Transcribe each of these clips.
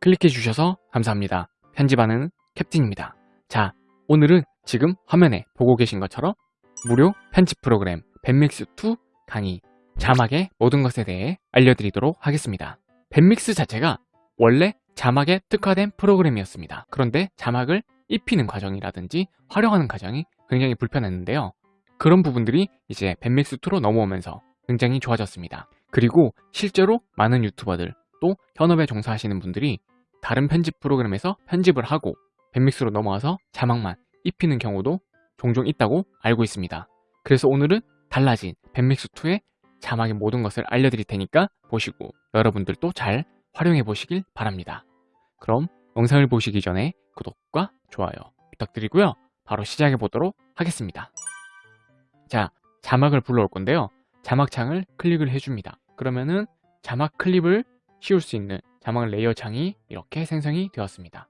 클릭해 주셔서 감사합니다. 편집하는 캡틴입니다. 자, 오늘은 지금 화면에 보고 계신 것처럼 무료 편집 프로그램 밴믹스2 강의 자막의 모든 것에 대해 알려드리도록 하겠습니다. 밴믹스 자체가 원래 자막에 특화된 프로그램이었습니다. 그런데 자막을 입히는 과정이라든지 활용하는 과정이 굉장히 불편했는데요. 그런 부분들이 이제 밴믹스2로 넘어오면서 굉장히 좋아졌습니다. 그리고 실제로 많은 유튜버들 또 현업에 종사하시는 분들이 다른 편집 프로그램에서 편집을 하고 밴믹스로 넘어와서 자막만 입히는 경우도 종종 있다고 알고 있습니다. 그래서 오늘은 달라진 밴믹스2의 자막의 모든 것을 알려드릴 테니까 보시고 여러분들도 잘 활용해 보시길 바랍니다. 그럼 영상을 보시기 전에 구독과 좋아요 부탁드리고요. 바로 시작해 보도록 하겠습니다. 자, 자막을 불러올 건데요. 자막창을 클릭을 해줍니다. 그러면은 자막 클립을 씌울 수 있는 자막 레이어 창이 이렇게 생성이 되었습니다.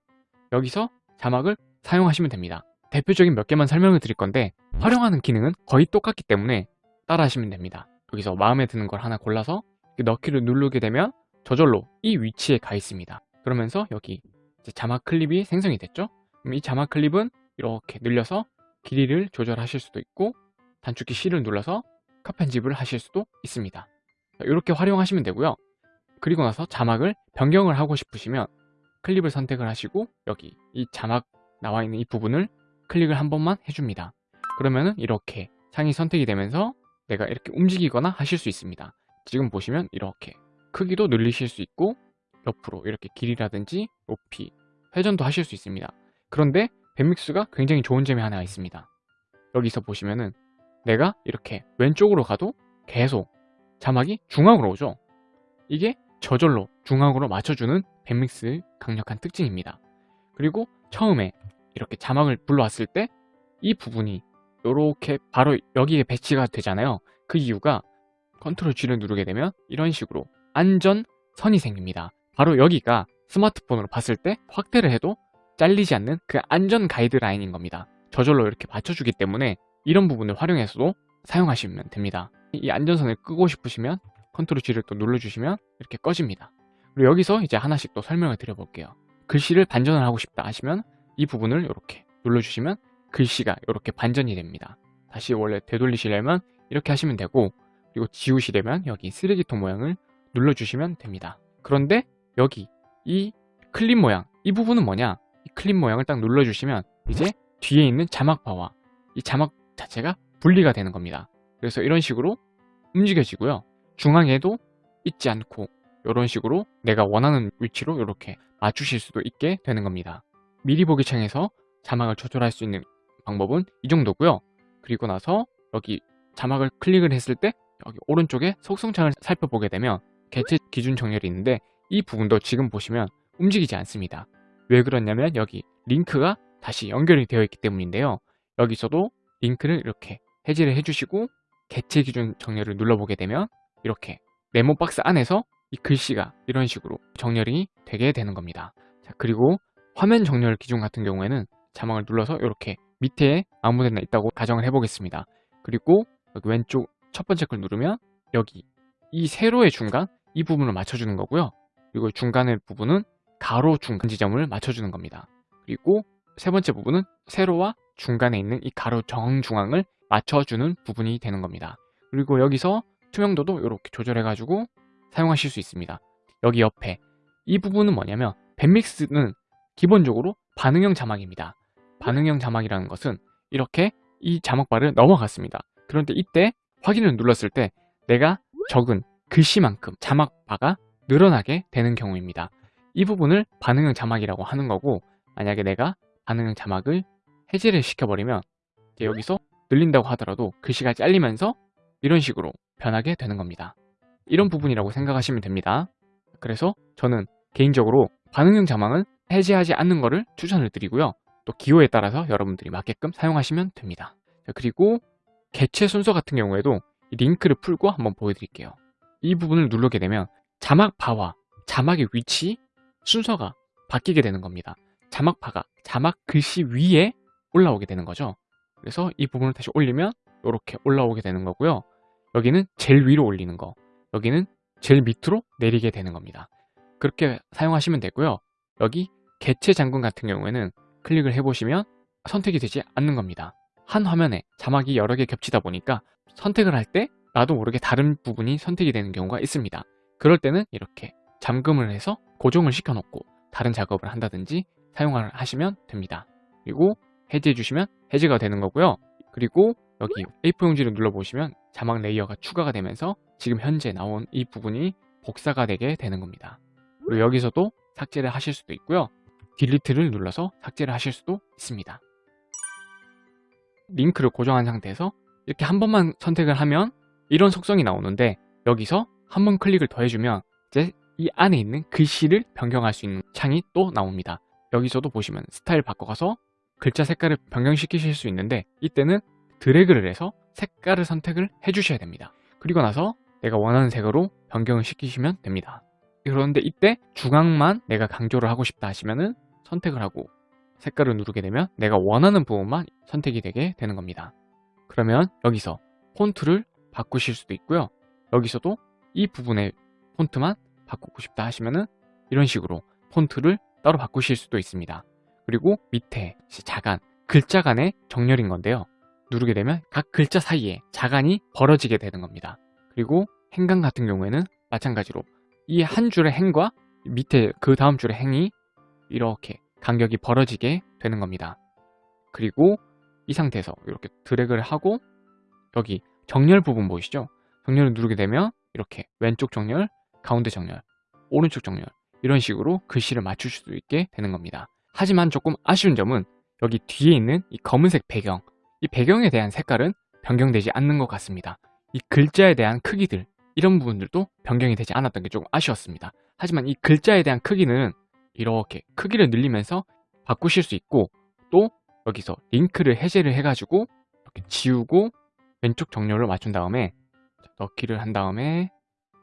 여기서 자막을 사용하시면 됩니다. 대표적인 몇 개만 설명을 드릴 건데 활용하는 기능은 거의 똑같기 때문에 따라 하시면 됩니다. 여기서 마음에 드는 걸 하나 골라서 넣기를 누르게 되면 저절로 이 위치에 가 있습니다. 그러면서 여기 자막 클립이 생성이 됐죠? 그럼 이 자막 클립은 이렇게 늘려서 길이를 조절하실 수도 있고 단축키 C를 눌러서 컷 편집을 하실 수도 있습니다. 이렇게 활용하시면 되고요. 그리고 나서 자막을 변경을 하고 싶으시면 클립을 선택을 하시고 여기 이 자막 나와 있는 이 부분을 클릭을 한 번만 해줍니다. 그러면은 이렇게 창이 선택이 되면서 내가 이렇게 움직이거나 하실 수 있습니다. 지금 보시면 이렇게 크기도 늘리실 수 있고 옆으로 이렇게 길이라든지 높이 회전도 하실 수 있습니다. 그런데 뱁믹스가 굉장히 좋은 점이 하나 있습니다. 여기서 보시면은 내가 이렇게 왼쪽으로 가도 계속 자막이 중앙으로 오죠. 이게 저절로 중앙으로 맞춰주는 뱁믹스의 강력한 특징입니다. 그리고 처음에 이렇게 자막을 불러왔을 때 이 부분이 이렇게 바로 여기에 배치가 되잖아요. 그 이유가 컨트롤 G를 누르게 되면 이런 식으로 안전선이 생깁니다. 바로 여기가 스마트폰으로 봤을 때 확대를 해도 잘리지 않는 그 안전 가이드라인인 겁니다. 저절로 이렇게 맞춰주기 때문에 이런 부분을 활용해서도 사용하시면 됩니다. 이 안전선을 끄고 싶으시면 컨트롤 G를 또 눌러주시면 이렇게 꺼집니다. 그리고 여기서 이제 하나씩 또 설명을 드려볼게요. 글씨를 반전을 하고 싶다 하시면 이 부분을 이렇게 눌러주시면 글씨가 이렇게 반전이 됩니다. 다시 원래 되돌리시려면 이렇게 하시면 되고 그리고 지우시려면 여기 쓰레기통 모양을 눌러주시면 됩니다. 그런데 여기 이 클립 모양 이 부분은 뭐냐 이 클립 모양을 딱 눌러주시면 이제 뒤에 있는 자막바와 이 자막 자체가 분리가 되는 겁니다. 그래서 이런 식으로 움직여지고요. 중앙에도 있지 않고 이런 식으로 내가 원하는 위치로 이렇게 맞추실 수도 있게 되는 겁니다. 미리 보기 창에서 자막을 조절할 수 있는 방법은 이 정도고요. 그리고 나서 여기 자막을 클릭을 했을 때 여기 오른쪽에 속성창을 살펴보게 되면 개체 기준 정렬이 있는데 이 부분도 지금 보시면 움직이지 않습니다. 왜 그러냐면 여기 링크가 다시 연결이 되어 있기 때문인데요. 여기서도 링크를 이렇게 해지를 해주시고 개체 기준 정렬을 눌러보게 되면 이렇게 메모 박스 안에서 이 글씨가 이런 식으로 정렬이 되게 되는 겁니다. 자, 그리고 화면 정렬 기준 같은 경우에는 자막을 눌러서 이렇게 밑에 아무 데나 있다고 가정을 해보겠습니다. 그리고 여기 왼쪽 첫 번째 걸 누르면 여기 이 세로의 중간 이 부분을 맞춰주는 거고요. 그리고 중간의 부분은 가로 중간 지점을 맞춰주는 겁니다. 그리고 세 번째 부분은 세로와 중간에 있는 이 가로 정중앙을 맞춰주는 부분이 되는 겁니다. 그리고 여기서 투명도도 이렇게 조절해가지고 사용하실 수 있습니다. 여기 옆에 이 부분은 뭐냐면 밴믹스는 기본적으로 반응형 자막입니다. 반응형 자막이라는 것은 이렇게 이 자막바를 넘어갔습니다. 그런데 이때 확인을 눌렀을 때 내가 적은 글씨만큼 자막바가 늘어나게 되는 경우입니다. 이 부분을 반응형 자막이라고 하는 거고 만약에 내가 반응형 자막을 해제를 시켜버리면 여기서 늘린다고 하더라도 글씨가 잘리면서 이런 식으로 변하게 되는 겁니다. 이런 부분이라고 생각하시면 됩니다. 그래서 저는 개인적으로 반응형 자막은 해제하지 않는 것을 추천을 드리고요. 또 기호에 따라서 여러분들이 맞게끔 사용하시면 됩니다. 그리고 개체 순서 같은 경우에도 링크를 풀고 한번 보여드릴게요. 이 부분을 누르게 되면 자막 바와 자막의 위치, 순서가 바뀌게 되는 겁니다. 자막 바가 자막 글씨 위에 올라오게 되는 거죠. 그래서 이 부분을 다시 올리면 이렇게 올라오게 되는 거고요. 여기는 제일 위로 올리는 거, 여기는 제일 밑으로 내리게 되는 겁니다. 그렇게 사용하시면 되고요. 여기 개체 장군 같은 경우에는 클릭을 해보시면 선택이 되지 않는 겁니다. 한 화면에 자막이 여러 개 겹치다 보니까 선택을 할 때 나도 모르게 다른 부분이 선택이 되는 경우가 있습니다. 그럴 때는 이렇게 잠금을 해서 고정을 시켜놓고 다른 작업을 한다든지 사용을 하시면 됩니다. 그리고 해제해 주시면 해제가 되는 거고요. 그리고 여기 A4 용지를 눌러보시면 자막 레이어가 추가가 되면서 지금 현재 나온 이 부분이 복사가 되게 되는 겁니다. 그리고 여기서도 삭제를 하실 수도 있고요. 딜리트를 눌러서 삭제를 하실 수도 있습니다. 링크를 고정한 상태에서 이렇게 한 번만 선택을 하면 이런 속성이 나오는데 여기서 한 번 클릭을 더 해주면 이제 이 안에 있는 글씨를 변경할 수 있는 창이 또 나옵니다. 여기서도 보시면 스타일 바꿔가서 글자 색깔을 변경시키실 수 있는데 이때는 드래그를 해서 색깔을 선택을 해주셔야 됩니다. 그리고 나서 내가 원하는 색으로 변경을 시키시면 됩니다. 그런데 이때 중앙만 내가 강조를 하고 싶다 하시면은 선택을 하고 색깔을 누르게 되면 내가 원하는 부분만 선택이 되게 되는 겁니다. 그러면 여기서 폰트를 바꾸실 수도 있고요. 여기서도 이 부분의 폰트만 바꾸고 싶다 하시면은 이런 식으로 폰트를 따로 바꾸실 수도 있습니다. 그리고 밑에 자간, 글자 간의 정렬인 건데요. 누르게 되면 각 글자 사이에 자간이 벌어지게 되는 겁니다. 그리고 행간 같은 경우에는 마찬가지로 이 한 줄의 행과 밑에 그 다음 줄의 행이 이렇게 간격이 벌어지게 되는 겁니다. 그리고 이 상태에서 이렇게 드래그를 하고 여기 정렬 부분 보이시죠? 정렬을 누르게 되면 이렇게 왼쪽 정렬, 가운데 정렬, 오른쪽 정렬 이런 식으로 글씨를 맞출 수 있게 되는 겁니다. 하지만 조금 아쉬운 점은 여기 뒤에 있는 이 검은색 배경 이 배경에 대한 색깔은 변경되지 않는 것 같습니다. 이 글자에 대한 크기들 이런 부분들도 변경이 되지 않았던 게 조금 아쉬웠습니다. 하지만 이 글자에 대한 크기는 이렇게 크기를 늘리면서 바꾸실 수 있고 또 여기서 링크를 해제를 해가지고 이렇게 지우고 왼쪽 정렬을 맞춘 다음에 넣기를 한 다음에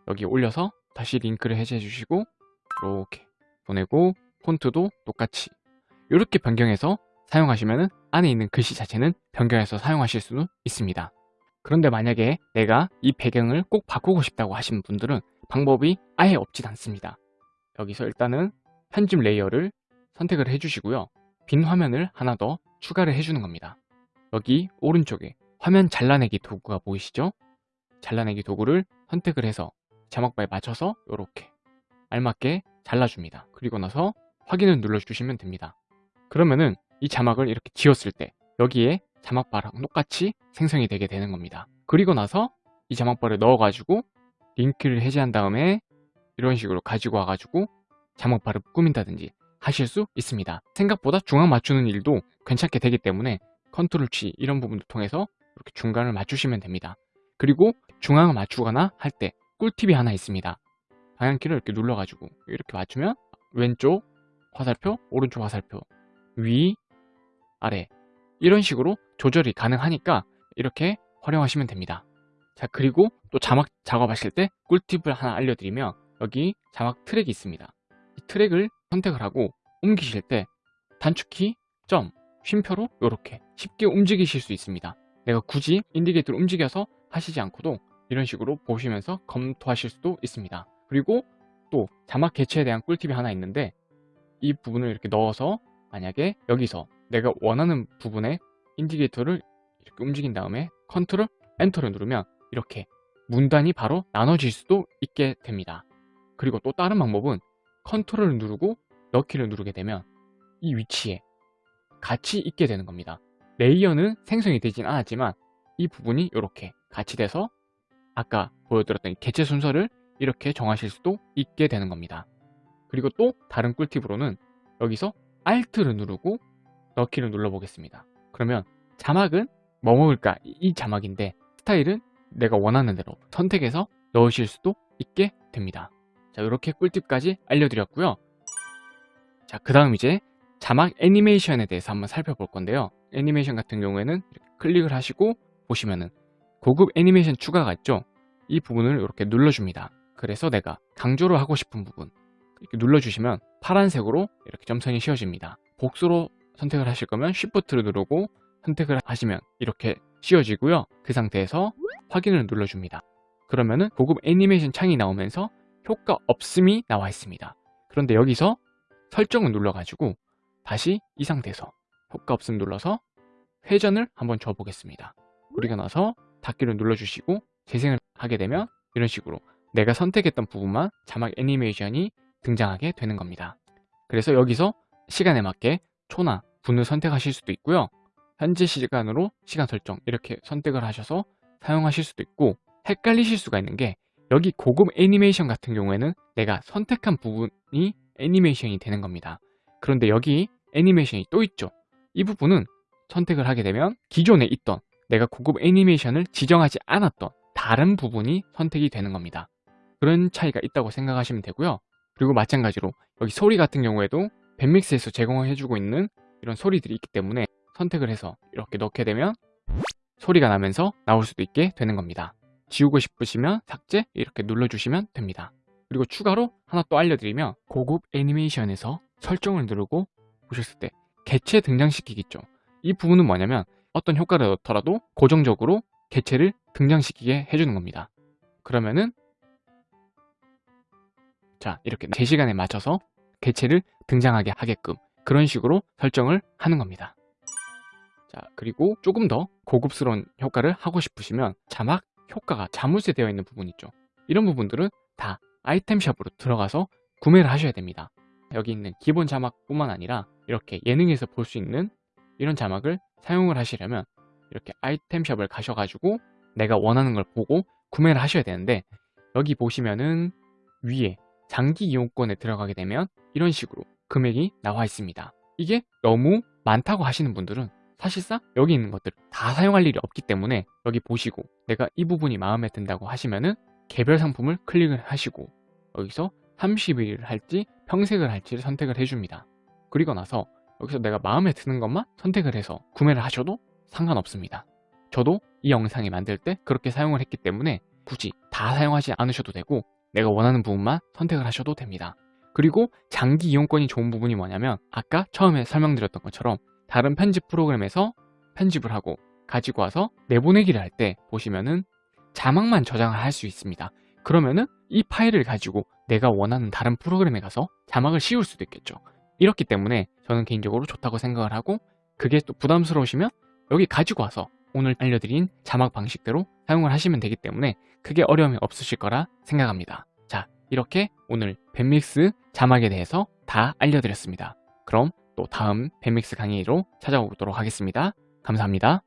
여기 올려서 다시 링크를 해제해 주시고 이렇게 보내고 폰트도 똑같이 이렇게 변경해서 사용하시면 안에 있는 글씨 자체는 변경해서 사용하실 수도 있습니다. 그런데 만약에 내가 이 배경을 꼭 바꾸고 싶다고 하시는 분들은 방법이 아예 없진 않습니다. 여기서 일단은 편집 레이어를 선택을 해주시고요. 빈 화면을 하나 더 추가를 해주는 겁니다. 여기 오른쪽에 화면 잘라내기 도구가 보이시죠? 잘라내기 도구를 선택을 해서 자막바에 맞춰서 이렇게 알맞게 잘라줍니다. 그리고 나서 확인을 눌러주시면 됩니다. 그러면은 이 자막을 이렇게 지웠을 때 여기에 자막바랑 똑같이 생성이 되게 되는 겁니다. 그리고 나서 이 자막바를 넣어가지고 링크를 해제한 다음에 이런 식으로 가지고 와가지고 자막바를 꾸민다든지 하실 수 있습니다. 생각보다 중앙 맞추는 일도 괜찮게 되기 때문에 컨트롤 C 이런 부분을 통해서 이렇게 중간을 맞추시면 됩니다. 그리고 중앙을 맞추거나 할 때 꿀팁이 하나 있습니다. 방향키를 이렇게 눌러가지고 이렇게 맞추면 왼쪽 화살표, 오른쪽 화살표, 위, 아래 이런 식으로 조절이 가능하니까 이렇게 활용하시면 됩니다. 자 그리고 또 자막 작업하실 때 꿀팁을 하나 알려드리면 여기 자막 트랙이 있습니다. 이 트랙을 선택을 하고 옮기실 때 단축키 점 쉼표로 이렇게 쉽게 움직이실 수 있습니다. 내가 굳이 인디게이터를 움직여서 하시지 않고도 이런 식으로 보시면서 검토하실 수도 있습니다. 그리고 또 자막 개체에 대한 꿀팁이 하나 있는데 이 부분을 이렇게 넣어서 만약에 여기서 내가 원하는 부분에 인디케이터를 이렇게 움직인 다음에 컨트롤 엔터를 누르면 이렇게 문단이 바로 나눠질 수도 있게 됩니다. 그리고 또 다른 방법은 컨트롤을 누르고 넣기를 누르게 되면 이 위치에 같이 있게 되는 겁니다. 레이어는 생성이 되진 않았지만 이 부분이 이렇게 같이 돼서 아까 보여드렸던 개체 순서를 이렇게 정하실 수도 있게 되는 겁니다. 그리고 또 다른 꿀팁으로는 여기서 Alt를 누르고 넣기를 눌러보겠습니다. 그러면 자막은 뭐 먹을까? 이 자막인데 스타일은 내가 원하는 대로 선택해서 넣으실 수도 있게 됩니다. 자 이렇게 꿀팁까지 알려드렸고요. 자 그 다음 이제 자막 애니메이션에 대해서 한번 살펴볼 건데요. 애니메이션 같은 경우에는 클릭을 하시고 보시면은 고급 애니메이션 추가가 있죠. 이 부분을 이렇게 눌러줍니다. 그래서 내가 강조를 하고 싶은 부분 이렇게 눌러주시면 파란색으로 이렇게 점선이 씌워집니다. 복수로 선택을 하실 거면 Shift를 누르고 선택을 하시면 이렇게 씌워지고요. 그 상태에서 확인을 눌러줍니다. 그러면은 고급 애니메이션 창이 나오면서 효과 없음이 나와 있습니다. 그런데 여기서 설정을 눌러가지고 다시 이 상태에서 효과 없음 눌러서 회전을 한번 줘보겠습니다. 그리고 나서 닫기를 눌러주시고 재생을 하게 되면 이런 식으로 내가 선택했던 부분만 자막 애니메이션이 등장하게 되는 겁니다. 그래서 여기서 시간에 맞게 초나 분을 선택하실 수도 있고요. 현재 시간으로 시간 설정 이렇게 선택을 하셔서 사용하실 수도 있고 헷갈리실 수가 있는 게 여기 고급 애니메이션 같은 경우에는 내가 선택한 부분이 애니메이션이 되는 겁니다. 그런데 여기 애니메이션이 또 있죠. 이 부분은 선택을 하게 되면 기존에 있던 내가 고급 애니메이션을 지정하지 않았던 다른 부분이 선택이 되는 겁니다. 그런 차이가 있다고 생각하시면 되고요. 그리고 마찬가지로 여기 소리 같은 경우에도 밴믹스에서 제공해주고 있는 이런 소리들이 있기 때문에 선택을 해서 이렇게 넣게 되면 소리가 나면서 나올 수도 있게 되는 겁니다. 지우고 싶으시면 삭제 이렇게 눌러주시면 됩니다. 그리고 추가로 하나 또 알려드리면 고급 애니메이션에서 설정을 누르고 보셨을 때 개체 등장시키겠죠. 이 부분은 뭐냐면 어떤 효과를 넣더라도 고정적으로 개체를 등장시키게 해주는 겁니다. 그러면은 자 이렇게 제 시간에 맞춰서 개체를 등장하게 하게끔 그런 식으로 설정을 하는 겁니다. 자 그리고 조금 더 고급스러운 효과를 하고 싶으시면 자막 효과가 자물쇠 되어 있는 부분 있죠. 이런 부분들은 다 아이템샵으로 들어가서 구매를 하셔야 됩니다. 여기 있는 기본 자막뿐만 아니라 이렇게 예능에서 볼 수 있는 이런 자막을 사용을 하시려면 이렇게 아이템샵을 가셔가지고 내가 원하는 걸 보고 구매를 하셔야 되는데 여기 보시면은 위에 장기 이용권에 들어가게 되면 이런 식으로 금액이 나와 있습니다. 이게 너무 많다고 하시는 분들은 사실상 여기 있는 것들 다 사용할 일이 없기 때문에 여기 보시고 내가 이 부분이 마음에 든다고 하시면은 개별 상품을 클릭을 하시고 여기서 30일을 할지 평색을 할지를 선택을 해줍니다. 그리고 나서 여기서 내가 마음에 드는 것만 선택을 해서 구매를 하셔도 상관없습니다. 저도 이 영상을 만들 때 그렇게 사용을 했기 때문에 굳이 다 사용하지 않으셔도 되고 내가 원하는 부분만 선택을 하셔도 됩니다. 그리고 장기 이용권이 좋은 부분이 뭐냐면 아까 처음에 설명드렸던 것처럼 다른 편집 프로그램에서 편집을 하고 가지고 와서 내보내기를 할 때 보시면은 자막만 저장을 할 수 있습니다. 그러면은 이 파일을 가지고 내가 원하는 다른 프로그램에 가서 자막을 씌울 수도 있겠죠. 이렇기 때문에 저는 개인적으로 좋다고 생각을 하고 그게 또 부담스러우시면 여기 가지고 와서 오늘 알려드린 자막 방식대로 사용을 하시면 되기 때문에 크게 어려움이 없으실 거라 생각합니다. 자, 이렇게 오늘 밴믹스 자막에 대해서 다 알려드렸습니다. 그럼 또 다음 밴믹스 강의로 찾아오도록 하겠습니다. 감사합니다.